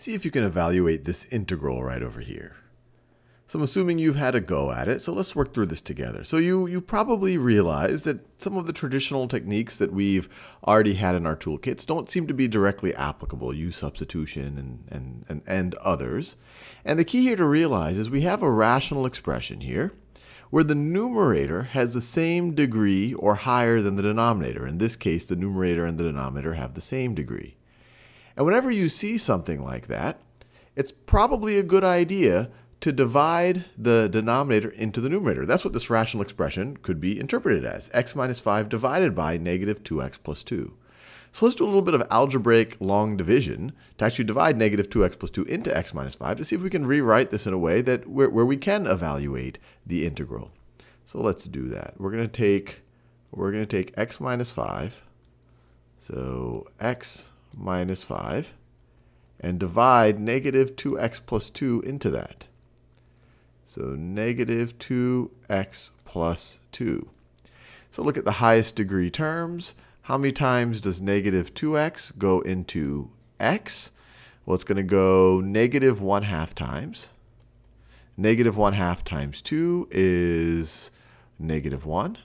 see if you can evaluate this integral right over here. So I'm assuming you've had a go at it, so let's work through this together. So you, you probably realize that some of the traditional techniques that we've already had in our toolkits don't seem to be directly applicable, u substitution and, and, and, and others. And the key here to realize is we have a rational expression here where the numerator has the same degree or higher than the denominator. In this case, the numerator and the denominator have the same degree. And whenever you see something like that, it's probably a good idea to divide the denominator into the numerator. That's what this rational expression could be interpreted as, x minus 5 divided by negative 2x plus 2. So let's do a little bit of algebraic long division to actually divide negative 2x plus 2 into x minus 5 to see if we can rewrite this in a way that where, where we can evaluate the integral. So let's do that. We're going to take we're going to take x minus 5, so x minus 5, and divide negative 2x plus 2 into that. So negative 2x plus 2. So look at the highest degree terms. How many times does negative 2x go into x? Well, it's going to go negative 1 half times. Negative 1 half times 2 is negative 1.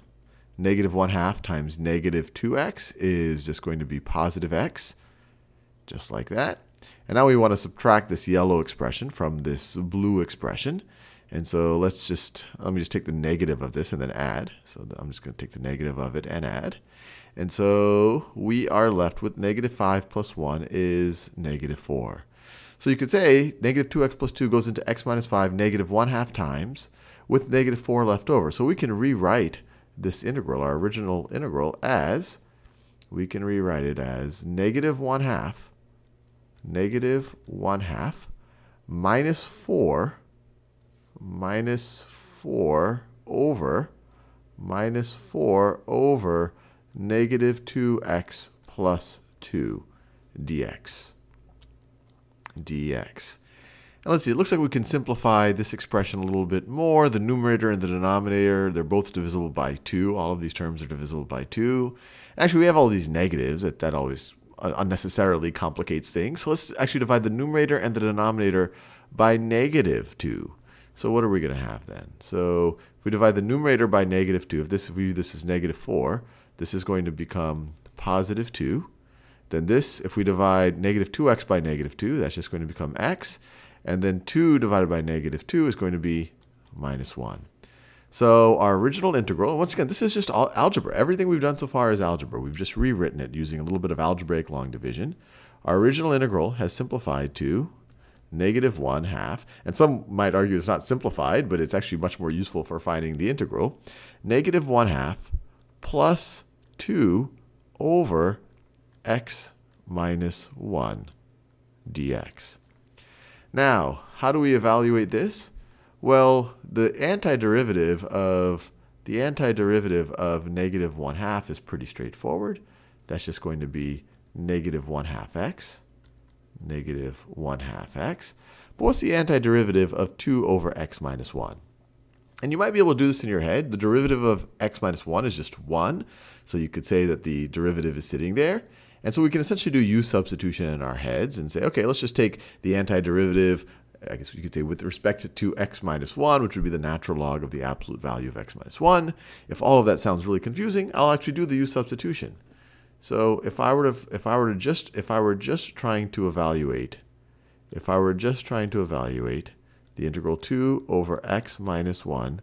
Negative 1 half times negative 2x is just going to be positive x, just like that. And now we want to subtract this yellow expression from this blue expression. And so let's just, let me just take the negative of this and then add. So I'm just going to take the negative of it and add. And so we are left with negative 5 plus 1 is negative 4. So you could say negative 2x plus 2 goes into x minus 5 negative 1 half times with negative 4 left over. So we can rewrite this integral, our original integral, as, we can rewrite it as negative 1 half, negative 1 half, minus 4 minus 4 over minus 4 over negative 2x plus 2 dx. dx. And let's see, it looks like we can simplify this expression a little bit more. The numerator and the denominator, they're both divisible by 2. All of these terms are divisible by 2. Actually, we have all these negatives. That, that always Uh, unnecessarily complicates things. So let's actually divide the numerator and the denominator by negative 2. So what are we going to have then? So if we divide the numerator by negative 2, if this view this as negative 4, this is going to become positive 2. Then this, if we divide negative 2x by negative 2, that's just going to become x. And then 2 divided by negative 2 is going to be minus 1. So our original integral, once again, this is just algebra. Everything we've done so far is algebra. We've just rewritten it using a little bit of algebraic long division. Our original integral has simplified to negative 1 half. And some might argue it's not simplified, but it's actually much more useful for finding the integral. Negative 1 half plus 2 over x minus 1 dx. Now, how do we evaluate this? Well, the antiderivative of the antiderivative of negative 1 half is pretty straightforward. That's just going to be negative 1 half x negative 1 half x. But what's the antiderivative of 2 over x minus 1? And you might be able to do this in your head. The derivative of x minus 1 is just 1. So you could say that the derivative is sitting there. And so we can essentially do u substitution in our heads and say, okay, let's just take the antiderivative, I guess you could say with respect to x minus 1, which would be the natural log of the absolute value of x minus 1. If all of that sounds really confusing, I'll actually do the u substitution. So if I were to if I were to just if I were just trying to evaluate if I were just trying to evaluate the integral 2 over x minus 1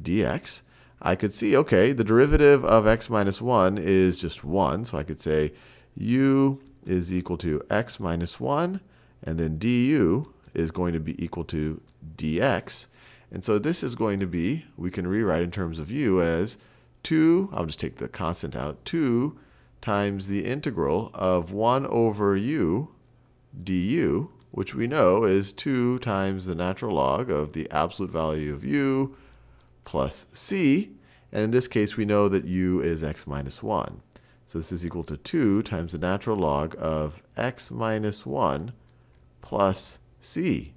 dx, I could see, okay, the derivative of x minus 1 is just 1. So I could say u is equal to x minus 1, and then du is going to be equal to dx. And so this is going to be, we can rewrite in terms of u as 2, I'll just take the constant out, 2 times the integral of 1 over u du, which we know is 2 times the natural log of the absolute value of u plus c. And in this case, we know that u is x minus 1. So this is equal to 2 times the natural log of x minus 1 plus c.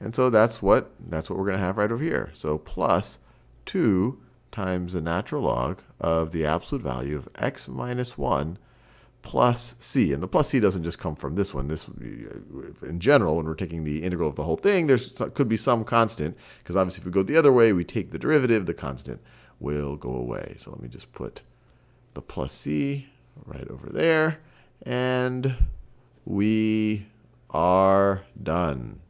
And so that's what, that's what we're going to have right over here. So plus 2 times the natural log of the absolute value of x minus 1 plus c. And the plus c doesn't just come from this one. This, in general, when we're taking the integral of the whole thing, there could be some constant, because obviously if we go the other way, we take the derivative, the constant will go away. So let me just put the plus c right over there, and we are done.